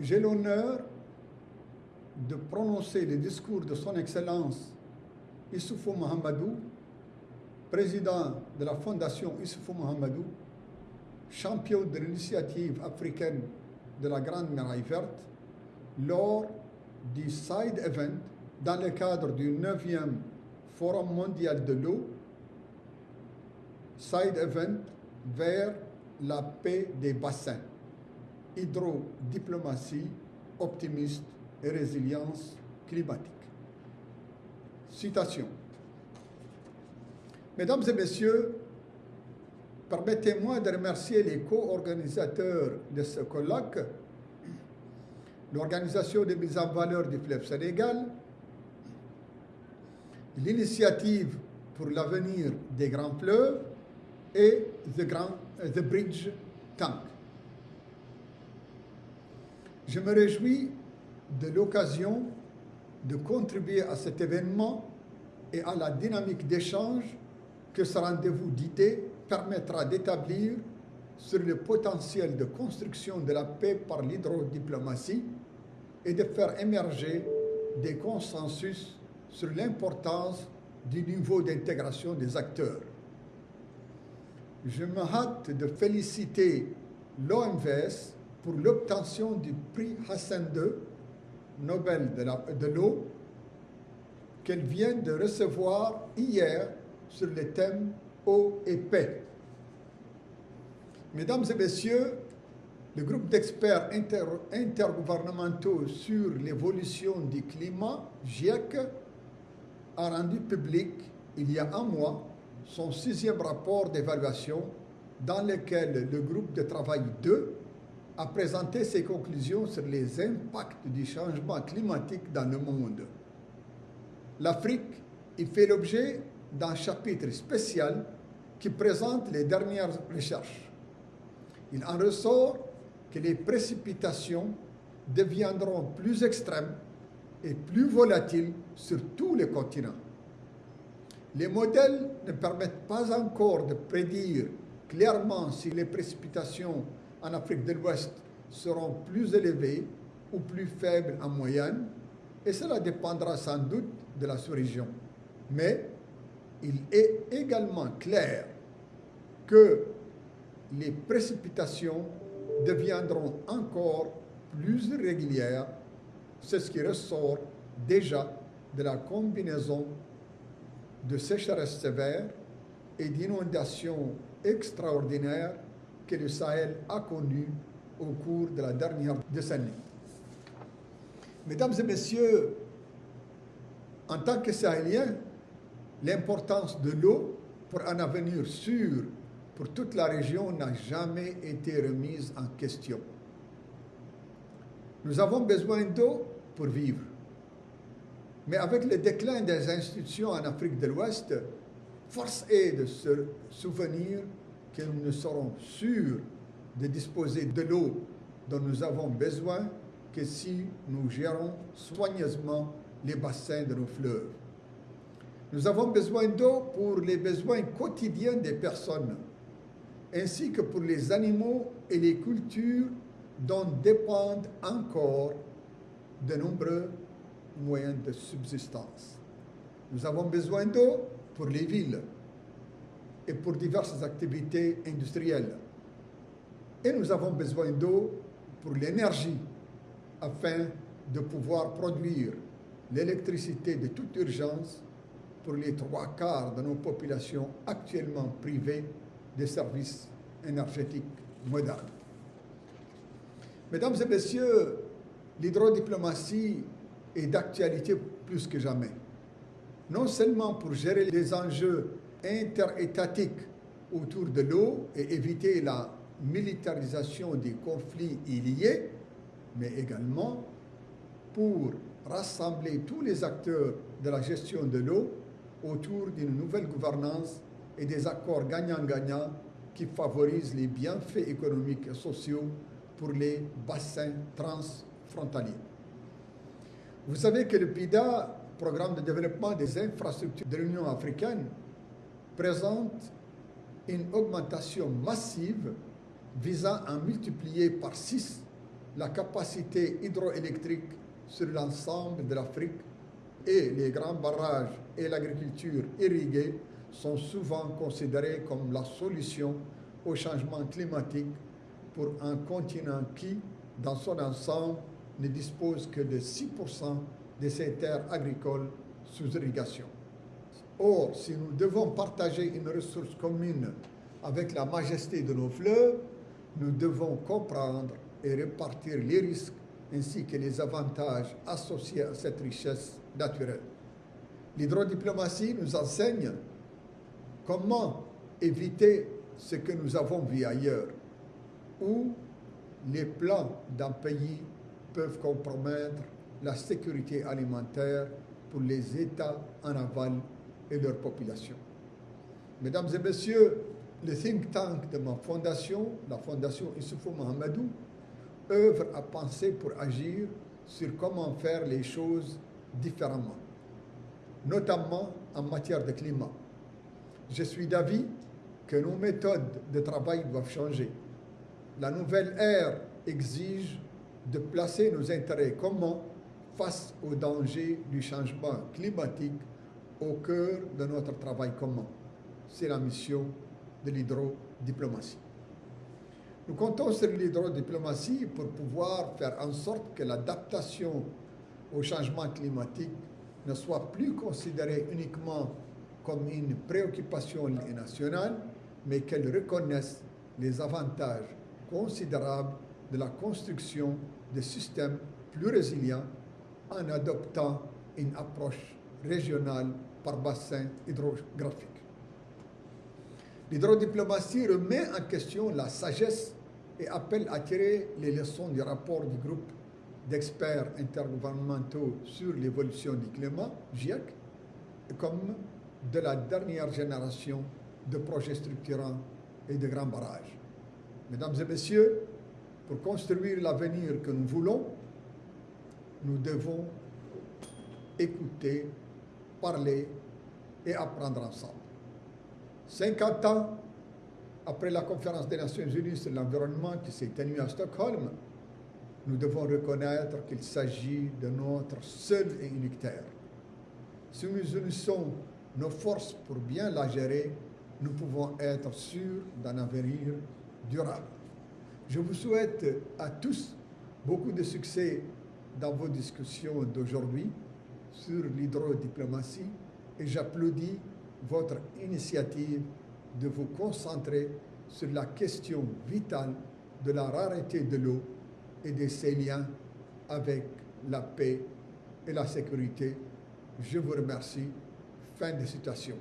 J'ai l'honneur de prononcer le discours de Son Excellence Issoufou Mohamedou, président de la Fondation Issoufou Mohamedou, champion de l'initiative africaine de la Grande Muraille Verte, lors du Side Event dans le cadre du 9e Forum mondial de l'eau, Side Event vers la paix des bassins, hydrodiplomatie, optimiste et résilience climatique. Citation. Mesdames et messieurs, permettez-moi de remercier les co-organisateurs de ce colloque, l'Organisation de mise en valeur du fleuve Sénégal, l'initiative pour l'avenir des grands fleuves et The, Grand, The Bridge Tank. Je me réjouis de l'occasion de contribuer à cet événement et à la dynamique d'échange que ce rendez-vous d'idées permettra d'établir sur le potentiel de construction de la paix par l'hydrodiplomatie et de faire émerger des consensus sur l'importance du niveau d'intégration des acteurs. Je me hâte de féliciter l'OMVS pour l'obtention du prix Hassan II, Nobel de l'eau, qu'elle vient de recevoir hier sur le thème eau et paix. Mesdames et messieurs, le groupe d'experts intergouvernementaux sur l'évolution du climat, GIEC, a rendu public il y a un mois son sixième rapport d'évaluation dans lequel le groupe de travail 2 a présenté ses conclusions sur les impacts du changement climatique dans le monde. L'Afrique y fait l'objet d'un chapitre spécial qui présente les dernières recherches. Il en ressort que les précipitations deviendront plus extrêmes et plus volatiles sur tous les continents. Les modèles ne permettent pas encore de prédire clairement si les précipitations en Afrique de l'Ouest seront plus élevées ou plus faibles en moyenne, et cela dépendra sans doute de la sous-région. Mais il est également clair que les précipitations deviendront encore plus irrégulières, c'est ce qui ressort déjà de la combinaison de sécheresse sévère et d'inondations extraordinaires que le Sahel a connues au cours de la dernière décennie. Mesdames et messieurs, en tant que Sahéliens, l'importance de l'eau pour un avenir sûr pour toute la région n'a jamais été remise en question. Nous avons besoin d'eau pour vivre. Mais avec le déclin des institutions en Afrique de l'Ouest, force est de se souvenir que nous ne serons sûrs de disposer de l'eau dont nous avons besoin que si nous gérons soigneusement les bassins de nos fleuves. Nous avons besoin d'eau pour les besoins quotidiens des personnes, ainsi que pour les animaux et les cultures dont dépendent encore de nombreux moyens de subsistance. Nous avons besoin d'eau pour les villes et pour diverses activités industrielles. Et nous avons besoin d'eau pour l'énergie afin de pouvoir produire l'électricité de toute urgence pour les trois quarts de nos populations actuellement privées des services énergétiques modernes. Mesdames et messieurs, l'hydrodiplomatie est d'actualité plus que jamais. Non seulement pour gérer les enjeux interétatiques autour de l'eau et éviter la militarisation des conflits liés, mais également pour rassembler tous les acteurs de la gestion de l'eau autour d'une nouvelle gouvernance et des accords gagnant-gagnant qui favorisent les bienfaits économiques et sociaux pour les bassins transfrontaliers. Vous savez que le PIDA, Programme de développement des infrastructures de l'Union africaine, présente une augmentation massive visant à multiplier par six la capacité hydroélectrique sur l'ensemble de l'Afrique et les grands barrages et l'agriculture irriguée sont souvent considérés comme la solution au changement climatique pour un continent qui, dans son ensemble, ne dispose que de 6% de ses terres agricoles sous irrigation. Or, si nous devons partager une ressource commune avec la majesté de nos fleuves, nous devons comprendre et répartir les risques ainsi que les avantages associés à cette richesse naturelle. L'hydrodiplomatie nous enseigne comment éviter ce que nous avons vu ailleurs, où les plans d'un pays peuvent compromettre la sécurité alimentaire pour les États en aval et leur population. Mesdames et messieurs, le think tank de ma fondation, la fondation Issoufou Mohamedou, œuvre à penser pour agir sur comment faire les choses différemment, notamment en matière de climat. Je suis d'avis que nos méthodes de travail doivent changer. La nouvelle ère exige de placer nos intérêts communs face aux dangers du changement climatique au cœur de notre travail commun. C'est la mission de l'hydrodiplomatie. Nous comptons sur l'hydrodiplomatie pour pouvoir faire en sorte que l'adaptation au changement climatique ne soit plus considérée uniquement comme une préoccupation nationale, mais qu'elle reconnaisse les avantages considérables de la construction de systèmes plus résilients en adoptant une approche régionale par bassin hydrographique. L'hydrodiplomatie remet en question la sagesse et appelle à tirer les leçons du rapport du groupe d'experts intergouvernementaux sur l'évolution du climat, GIEC, comme de la dernière génération de projets structurants et de grands barrages. Mesdames et messieurs, pour construire l'avenir que nous voulons, nous devons écouter, parler et apprendre ensemble. 50 ans après la conférence des Nations Unies sur l'environnement qui s'est tenue à Stockholm, nous devons reconnaître qu'il s'agit de notre seul et unique terre. Si nous unissons nos forces pour bien la gérer, nous pouvons être sûrs d'un avenir durable. Je vous souhaite à tous beaucoup de succès dans vos discussions d'aujourd'hui sur l'hydrodiplomatie et j'applaudis votre initiative de vous concentrer sur la question vitale de la rareté de l'eau et de ses liens avec la paix et la sécurité. Je vous remercie. Fin de citation.